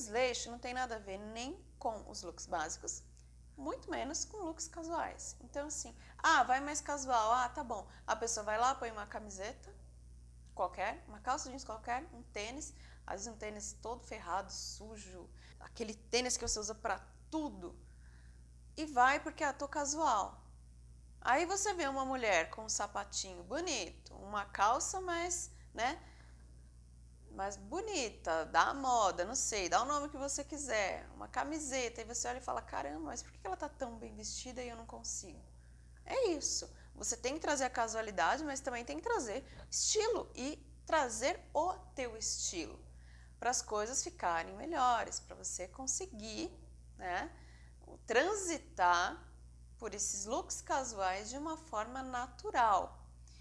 desleixo não tem nada a ver nem com os looks básicos, muito menos com looks casuais. Então, assim, ah, vai mais casual, ah, tá bom. A pessoa vai lá, põe uma camiseta qualquer, uma calça jeans qualquer, um tênis, às vezes um tênis todo ferrado, sujo, aquele tênis que você usa para tudo, e vai porque, ah, tô casual. Aí você vê uma mulher com um sapatinho bonito, uma calça mais, né, mais bonita, da moda, não sei, dá o nome que você quiser, uma camiseta, e você olha e fala, caramba, mas por que ela está tão bem vestida e eu não consigo? É isso, você tem que trazer a casualidade, mas também tem que trazer estilo e trazer o teu estilo para as coisas ficarem melhores, para você conseguir né, transitar por esses looks casuais de uma forma natural,